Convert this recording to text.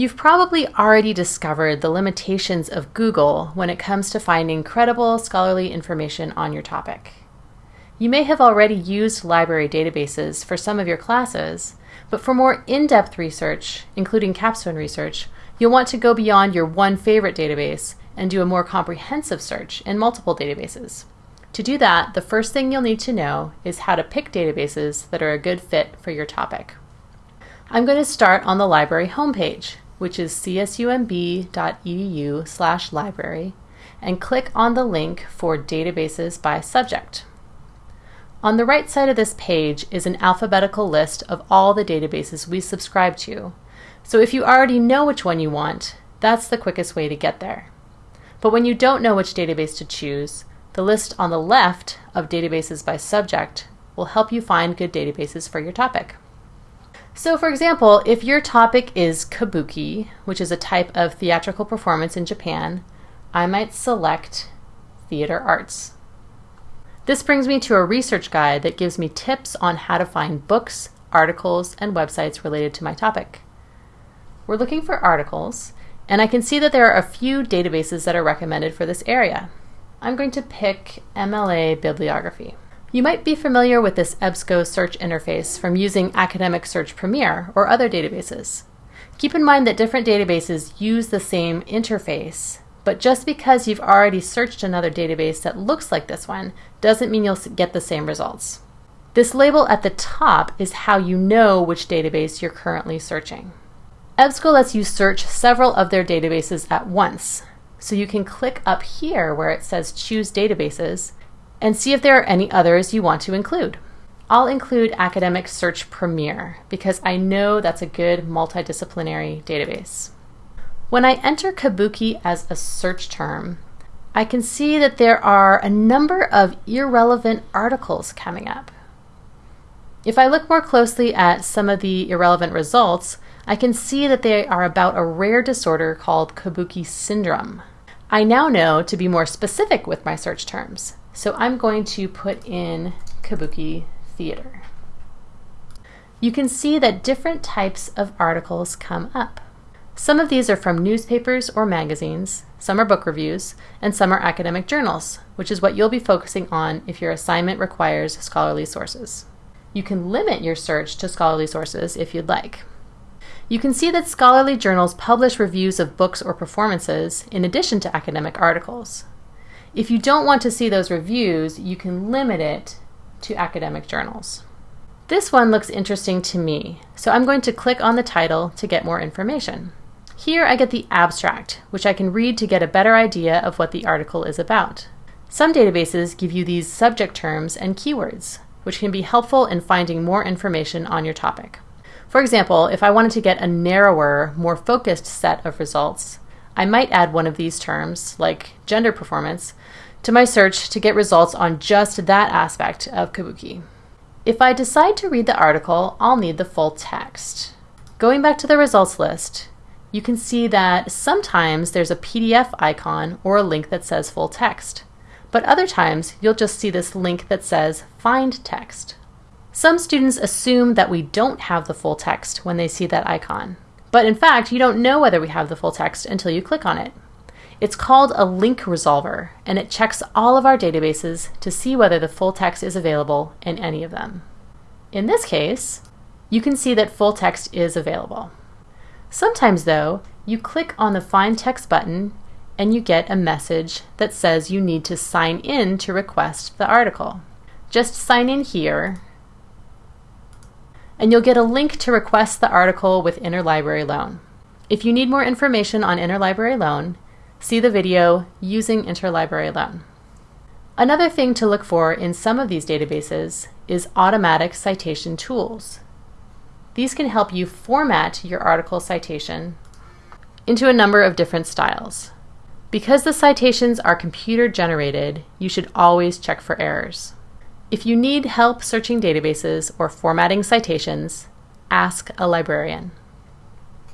You've probably already discovered the limitations of Google when it comes to finding credible scholarly information on your topic. You may have already used library databases for some of your classes, but for more in-depth research, including capstone research, you'll want to go beyond your one favorite database and do a more comprehensive search in multiple databases. To do that, the first thing you'll need to know is how to pick databases that are a good fit for your topic. I'm going to start on the library homepage, which is csumb.edu slash library, and click on the link for databases by subject. On the right side of this page is an alphabetical list of all the databases we subscribe to. So if you already know which one you want, that's the quickest way to get there. But when you don't know which database to choose, the list on the left of databases by subject will help you find good databases for your topic. So for example, if your topic is kabuki, which is a type of theatrical performance in Japan, I might select theater arts. This brings me to a research guide that gives me tips on how to find books, articles, and websites related to my topic. We're looking for articles, and I can see that there are a few databases that are recommended for this area. I'm going to pick MLA Bibliography. You might be familiar with this EBSCO search interface from using Academic Search Premier or other databases. Keep in mind that different databases use the same interface, but just because you've already searched another database that looks like this one doesn't mean you'll get the same results. This label at the top is how you know which database you're currently searching. EBSCO lets you search several of their databases at once, so you can click up here where it says Choose Databases and see if there are any others you want to include. I'll include Academic Search Premier because I know that's a good multidisciplinary database. When I enter Kabuki as a search term, I can see that there are a number of irrelevant articles coming up. If I look more closely at some of the irrelevant results, I can see that they are about a rare disorder called Kabuki syndrome. I now know to be more specific with my search terms. So I'm going to put in Kabuki Theater. You can see that different types of articles come up. Some of these are from newspapers or magazines, some are book reviews, and some are academic journals, which is what you'll be focusing on if your assignment requires scholarly sources. You can limit your search to scholarly sources if you'd like. You can see that scholarly journals publish reviews of books or performances in addition to academic articles. If you don't want to see those reviews, you can limit it to academic journals. This one looks interesting to me, so I'm going to click on the title to get more information. Here I get the abstract, which I can read to get a better idea of what the article is about. Some databases give you these subject terms and keywords, which can be helpful in finding more information on your topic. For example, if I wanted to get a narrower, more focused set of results, I might add one of these terms, like gender performance, to my search to get results on just that aspect of Kabuki. If I decide to read the article, I'll need the full text. Going back to the results list, you can see that sometimes there's a PDF icon or a link that says full text, but other times you'll just see this link that says find text. Some students assume that we don't have the full text when they see that icon. But in fact, you don't know whether we have the full text until you click on it. It's called a link resolver, and it checks all of our databases to see whether the full text is available in any of them. In this case, you can see that full text is available. Sometimes, though, you click on the Find Text button and you get a message that says you need to sign in to request the article. Just sign in here and you'll get a link to request the article with Interlibrary Loan. If you need more information on Interlibrary Loan, see the video Using Interlibrary Loan. Another thing to look for in some of these databases is automatic citation tools. These can help you format your article citation into a number of different styles. Because the citations are computer generated, you should always check for errors. If you need help searching databases or formatting citations, ask a librarian.